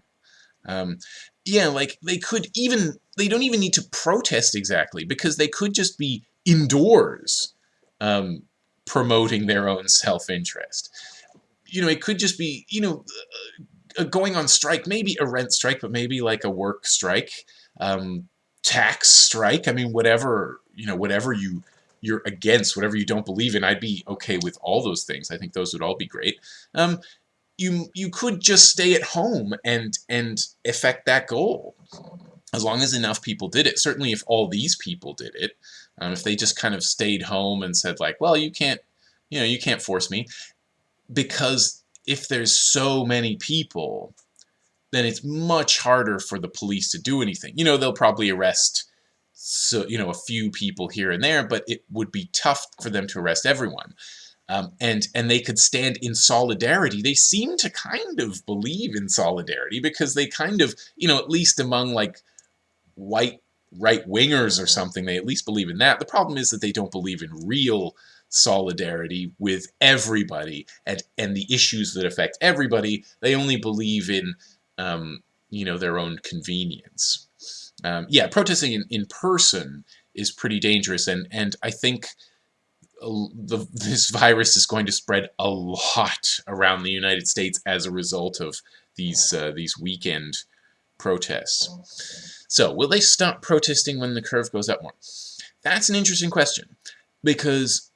Um, yeah, like they could even they don't even need to protest exactly because they could just be indoors, um, promoting their own self-interest you know, it could just be, you know, uh, uh, going on strike, maybe a rent strike, but maybe like a work strike, um, tax strike. I mean, whatever, you know, whatever you, you're against, whatever you don't believe in, I'd be okay with all those things. I think those would all be great. Um, you, you could just stay at home and, and affect that goal as long as enough people did it. Certainly if all these people did it, um, if they just kind of stayed home and said like, well, you can't, you know, you can't force me because if there's so many people, then it's much harder for the police to do anything. You know, they'll probably arrest so you know a few people here and there, but it would be tough for them to arrest everyone. Um, and and they could stand in solidarity. They seem to kind of believe in solidarity because they kind of you know at least among like white right wingers or something, they at least believe in that. The problem is that they don't believe in real solidarity with everybody and, and the issues that affect everybody. They only believe in, um, you know, their own convenience. Um, yeah, protesting in, in person is pretty dangerous, and, and I think the, this virus is going to spread a lot around the United States as a result of these uh, these weekend protests. So, will they stop protesting when the curve goes up more? That's an interesting question because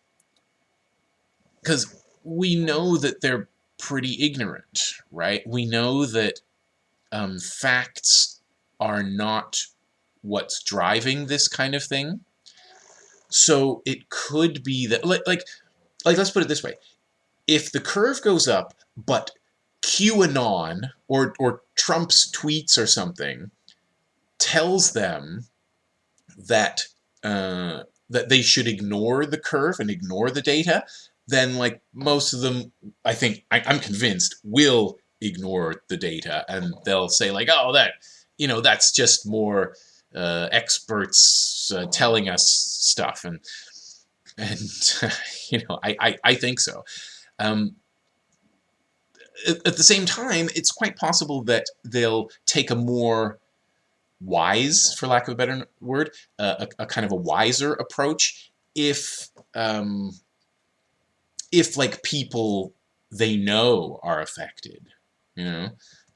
because we know that they're pretty ignorant, right? We know that um, facts are not what's driving this kind of thing. So it could be that, like, like, like, let's put it this way: if the curve goes up, but QAnon or or Trump's tweets or something tells them that uh, that they should ignore the curve and ignore the data, then like most of them, I think, I, I'm convinced, will ignore the data and they'll say like, oh, that, you know, that's just more uh, experts uh, telling us stuff. And, and you know, I, I, I think so. Um, at, the same time, it's quite possible that they'll take a more wise, for lack of a better word, uh, a, a, kind of a wiser approach if um, if like people they know are affected. You know,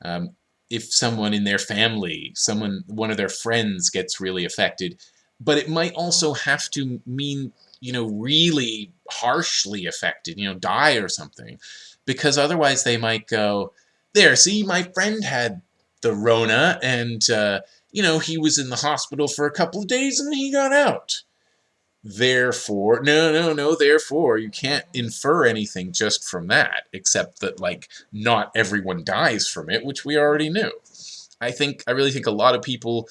um, if someone in their family, someone, one of their friends gets really affected, but it might also have to mean, you know, really harshly affected, you know, die or something, because otherwise they might go, there, see, my friend had the Rona, and, uh, you know, he was in the hospital for a couple of days and he got out. Therefore, no, no, no, therefore, you can't infer anything just from that, except that, like, not everyone dies from it, which we already knew. I think, I really think a lot of people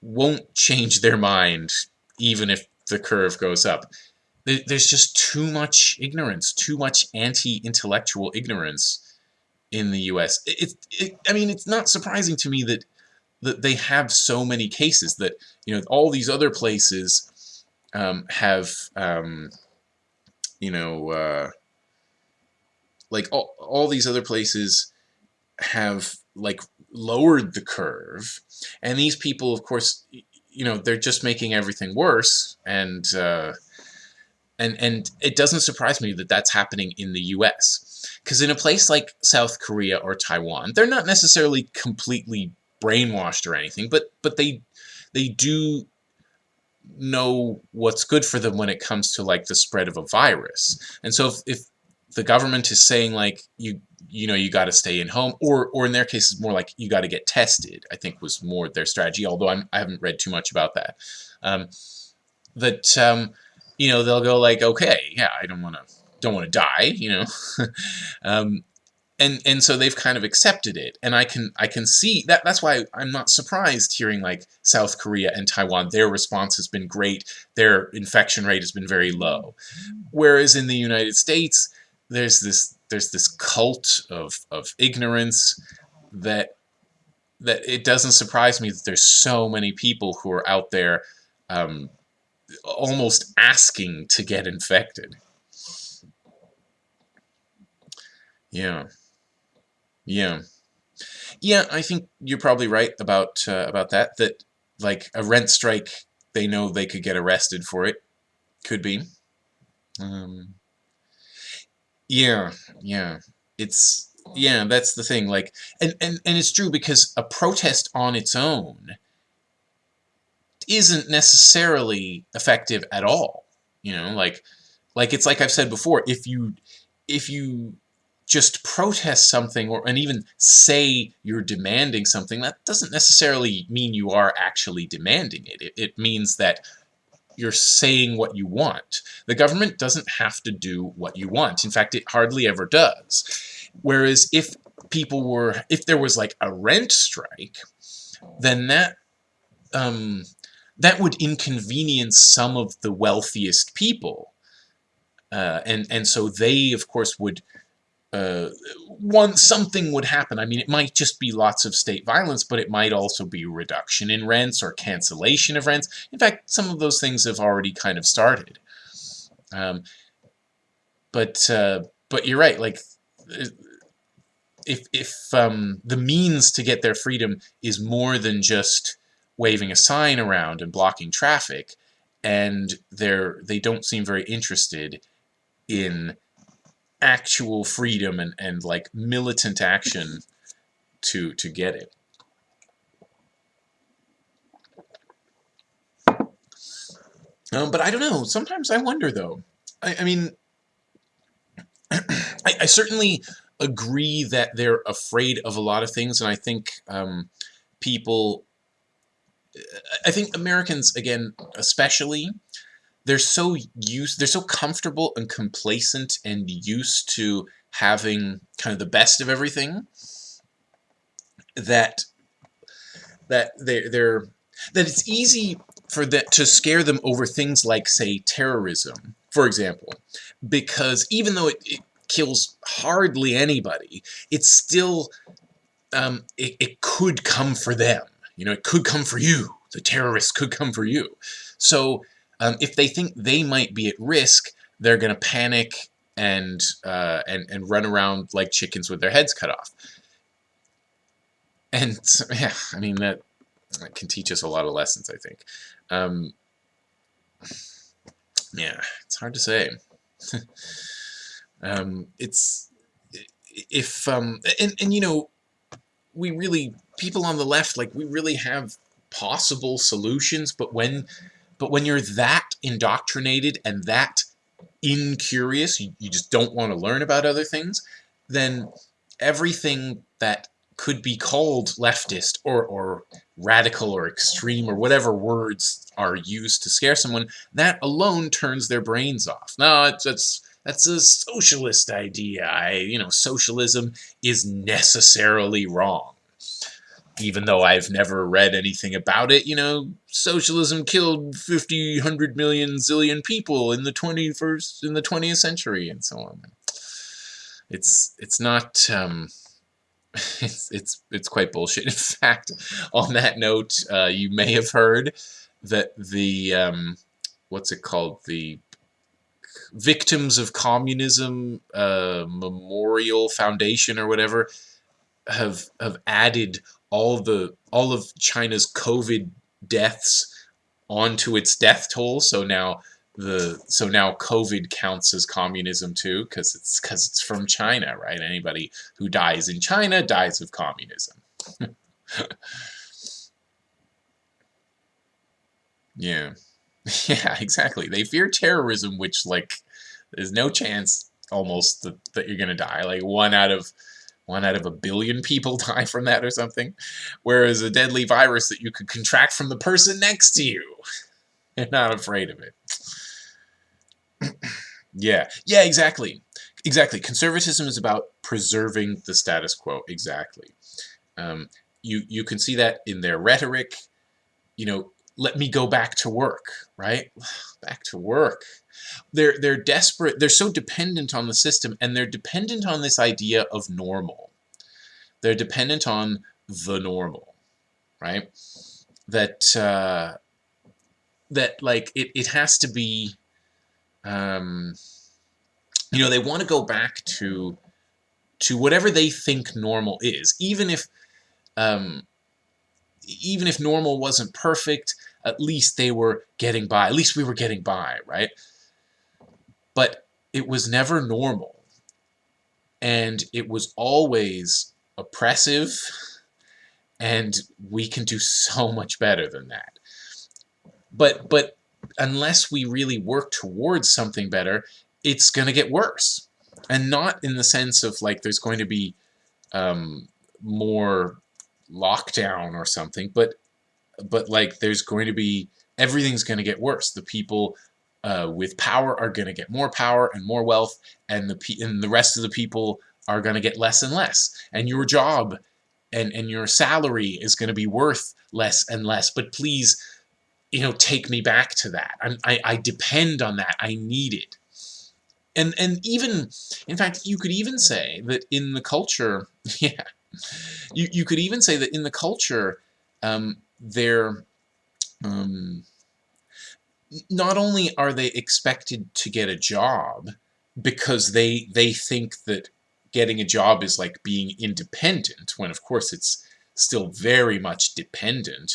won't change their mind even if the curve goes up. There's just too much ignorance, too much anti-intellectual ignorance in the U.S. It, it, I mean, it's not surprising to me that that they have so many cases that you know all these other places um, have um, you know uh, like all, all these other places have like lowered the curve. And these people of course you know they're just making everything worse. And uh, and and it doesn't surprise me that that's happening in the US because in a place like South Korea or Taiwan they're not necessarily completely brainwashed or anything but but they they do know what's good for them when it comes to like the spread of a virus. And so if, if the government is saying like you you know you got to stay in home or or in their case it's more like you got to get tested I think was more their strategy although I'm, I haven't read too much about that. Um, that um, you know they'll go like okay yeah I don't want to don't want to die you know? Um, and and so they've kind of accepted it and I can I can see that that's why I'm not surprised hearing like South Korea and Taiwan their response has been great their infection rate has been very low whereas in the United States there's this there's this cult of, of ignorance that that it doesn't surprise me that there's so many people who are out there um, almost asking to get infected. Yeah. Yeah. Yeah, I think you're probably right about uh, about that. That like a rent strike, they know they could get arrested for it. Could be. Um, yeah, yeah. It's yeah, that's the thing. Like, and and and it's true because a protest on its own isn't necessarily effective at all. You know, like like it's like I've said before. If you if you just protest something or and even say you're demanding something, that doesn't necessarily mean you are actually demanding it. It, it means that you're saying what you want. The government doesn't have to do what you want. In fact, it hardly ever does. Whereas if people were, if there was like a rent strike, then that um, that would inconvenience some of the wealthiest people. Uh, and, and so they, of course, would uh, one something would happen. I mean, it might just be lots of state violence, but it might also be reduction in rents or cancellation of rents. In fact, some of those things have already kind of started. Um, but uh, but you're right. Like if if um, the means to get their freedom is more than just waving a sign around and blocking traffic, and they're they don't seem very interested in actual freedom and, and like militant action to to get it. Um, but I don't know. Sometimes I wonder, though. I, I mean, I, I, certainly agree that they're afraid of a lot of things, and I think um, people, I think Americans, again, especially, they're so used, they're so comfortable and complacent and used to having kind of the best of everything that that they're, they're that it's easy for that to scare them over things like say terrorism for example because even though it, it kills hardly anybody it's still um, it, it could come for them. You know it could come for you. The terrorists could come for you. So um, if they think they might be at risk, they're going to panic and, uh, and, and run around like chickens with their heads cut off. And, yeah, I mean, that, that can teach us a lot of lessons, I think. Um, yeah, it's hard to say. Um, it's if um, and and you know we really people on the left like we really have possible solutions, but when but when you're that indoctrinated and that incurious, you, you just don't want to learn about other things, then everything that could be called leftist or, or radical or extreme or whatever words are used to scare someone, that alone turns their brains off. No, it's that's a socialist idea. I, you know, socialism is necessarily wrong. Even though I've never read anything about it, you know, socialism killed 50, 100 million zillion people in the 21st, in the 20th century and so on. It's, it's not, um, it's it's it's quite bullshit. In fact, on that note, uh, you may have heard that the um, what's it called the Victims of Communism uh, Memorial Foundation or whatever have have added all the all of China's COVID deaths onto its death toll. So now the so now COVID counts as communism too because it's because it's from China, right? Anybody who dies in China dies of communism. yeah, yeah, exactly. They fear terrorism, which like there's no chance almost that, that you're gonna die. Like one out of one out of a billion people die from that or something. Whereas a deadly virus that you could contract from the person next to you, you're not afraid of it. yeah, yeah, exactly. Exactly. Conservatism is about preserving the status quo. Exactly. Um, you, you can see that in their rhetoric. You know, let me go back to work, right? Back to work. They're, they're desperate. They're so dependent on the system, and they're dependent on this idea of normal. They're dependent on the normal, right? That, uh, that like, it, it has to be um, you know, they want to go back to to whatever they think normal is, even if um, even if normal wasn't perfect, at least they were getting by. At least we were getting by, right? But it was never normal, and it was always oppressive, and we can do so much better than that. But but unless we really work towards something better, it's going to get worse. And not in the sense of like there's going to be um, more lockdown or something, but but like there's going to be everything's going to get worse. The people uh, with power are going to get more power and more wealth, and the and the rest of the people are going to get less and less. And your job and and your salary is going to be worth less and less. But please you know, take me back to that. I, I, I depend on that. I need it. And, and even, in fact, you could even say that in the culture, yeah, you, you could even say that in the culture, um, they're, um, not only are they expected to get a job because they they think that getting a job is like being independent when of course it's still very much dependent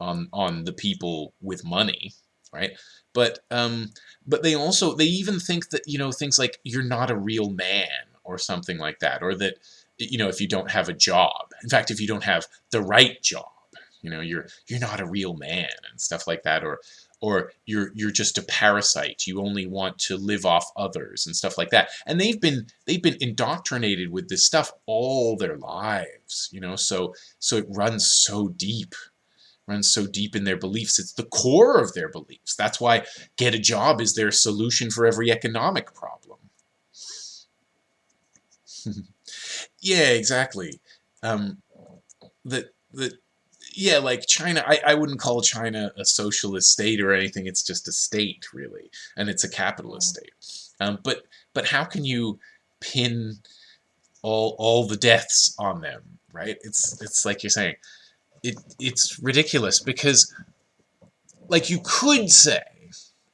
on on the people with money, right? But um, but they also they even think that you know things like you're not a real man or something like that, or that you know if you don't have a job. In fact, if you don't have the right job, you know you're you're not a real man and stuff like that, or or you're you're just a parasite you only want to live off others and stuff like that and they've been they've been indoctrinated with this stuff all their lives you know so so it runs so deep runs so deep in their beliefs. It's the core of their beliefs. That's why get a job is their solution for every economic problem. yeah, exactly. Um, the, the, yeah, like China, I, I wouldn't call China a socialist state or anything. It's just a state, really, and it's a capitalist state. Um, but but how can you pin all all the deaths on them, right? It's it's like you're saying, it it's ridiculous because like you could say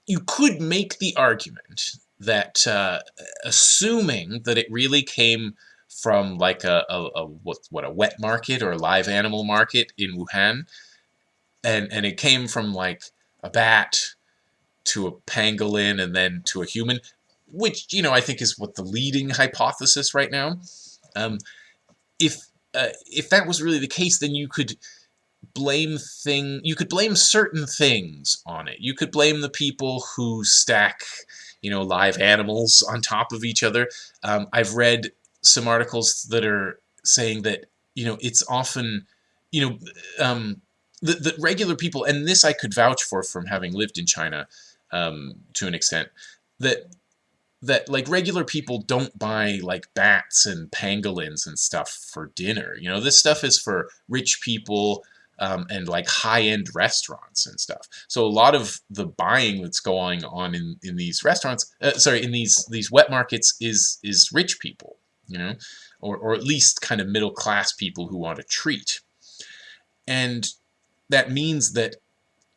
you could make the argument that uh, assuming that it really came from like a, a, a, what what a wet market or a live animal market in Wuhan and and it came from like a bat to a pangolin and then to a human which you know I think is what the leading hypothesis right now. Um, if uh, if that was really the case, then you could blame thing you could blame certain things on it. You could blame the people who stack you know live animals on top of each other. Um, I've read some articles that are saying that you know it's often you know um, the, the regular people and this I could vouch for from having lived in China um, to an extent that that like regular people don't buy like bats and pangolins and stuff for dinner. You know, this stuff is for rich people um, and like high-end restaurants and stuff. So a lot of the buying that's going on in, in these restaurants, uh, sorry, in these these wet markets is is rich people, you know, or or at least kind of middle class people who want a treat. And that means that,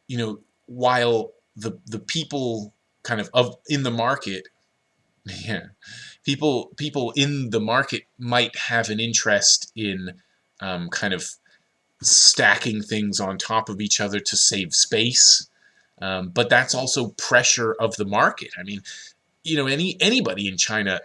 you know, while the the people kind of of in the market yeah people people in the market might have an interest in um, kind of stacking things on top of each other to save space um, but that's also pressure of the market I mean you know any anybody in China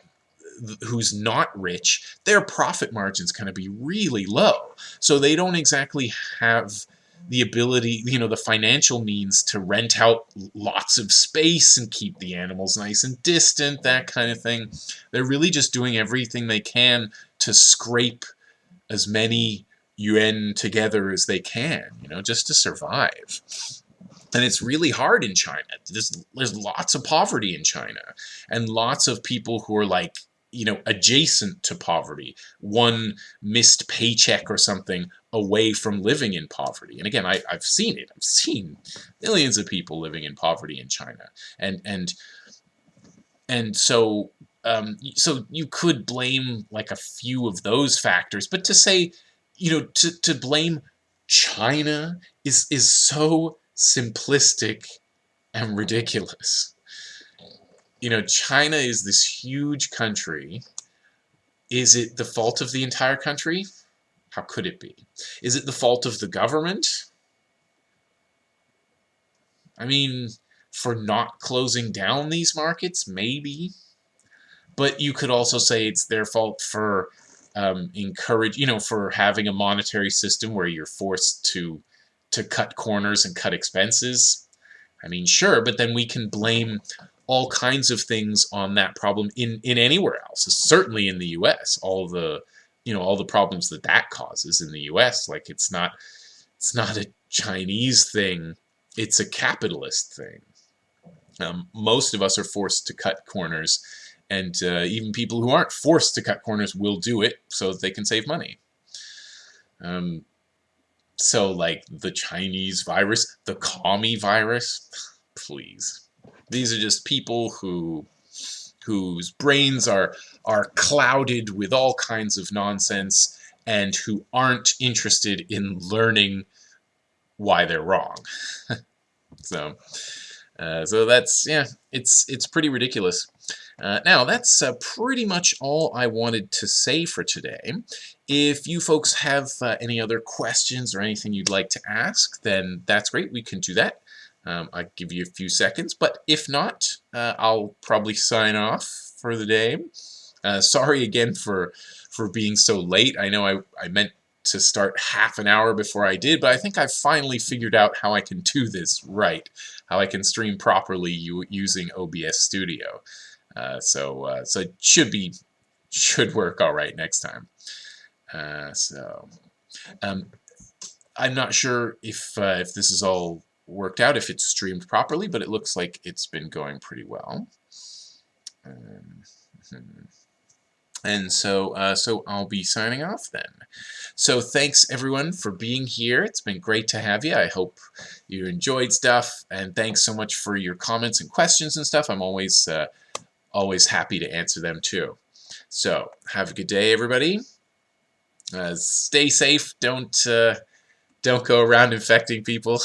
who's not rich their profit margins going to be really low so they don't exactly have the ability, you know, the financial means to rent out lots of space and keep the animals nice and distant, that kind of thing. They're really just doing everything they can to scrape as many yuan together as they can, you know, just to survive. And it's really hard in China. There's, there's lots of poverty in China and lots of people who are like you know, adjacent to poverty, one missed paycheck or something away from living in poverty. And again, I, I've seen it. I've seen millions of people living in poverty in China. And and and so um, so you could blame like a few of those factors, but to say, you know, to, to blame China is is so simplistic and ridiculous you know, China is this huge country. Is it the fault of the entire country? How could it be? Is it the fault of the government? I mean, for not closing down these markets, maybe. But you could also say it's their fault for um, encourage, you know, for having a monetary system where you're forced to to cut corners and cut expenses. I mean, sure, but then we can blame all kinds of things on that problem in in anywhere else. Certainly in the U.S., all the you know all the problems that that causes in the U.S. Like it's not it's not a Chinese thing; it's a capitalist thing. Um, most of us are forced to cut corners, and uh, even people who aren't forced to cut corners will do it so that they can save money. Um, so like the Chinese virus, the commie virus, please. These are just people who whose brains are are clouded with all kinds of nonsense and who aren't interested in learning why they're wrong. so uh, so that's yeah, it's it's pretty ridiculous. Uh, now, that's uh, pretty much all I wanted to say for today. If you folks have uh, any other questions or anything you'd like to ask, then that's great. We can do that. Um, I'll give you a few seconds, but if not, uh, I'll probably sign off for the day. Uh, sorry again for for being so late. I know I, I meant to start half an hour before I did, but I think I've finally figured out how I can do this right, how I can stream properly using OBS Studio. Uh, so uh, so it should be should work all right next time. Uh, so um, I'm not sure if uh, if this is all worked out if it's streamed properly, but it looks like it's been going pretty well. Um, hmm. and so, uh, so I'll be signing off then. So thanks everyone for being here. It's been great to have you. I hope you enjoyed stuff, and thanks so much for your comments and questions and stuff. I'm always, uh, always happy to answer them too. So have a good day, everybody. Uh, stay safe. Don't uh, don't go around infecting people,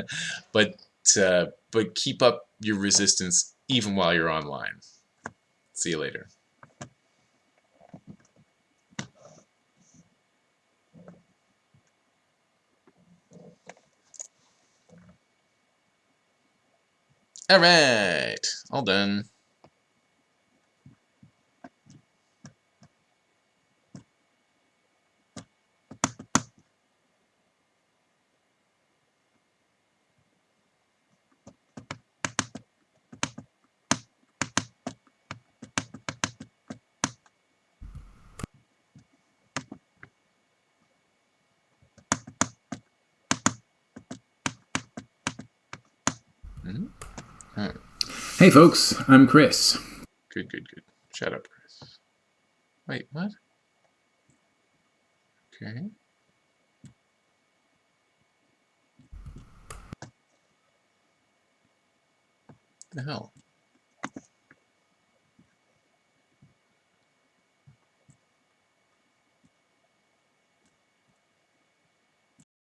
but uh, but keep up your resistance even while you're online. See you later. All right, all done. Mm -hmm. Hey folks, I'm Chris. Good, good, good. Shut up, Chris. Wait, what? Okay. The hell?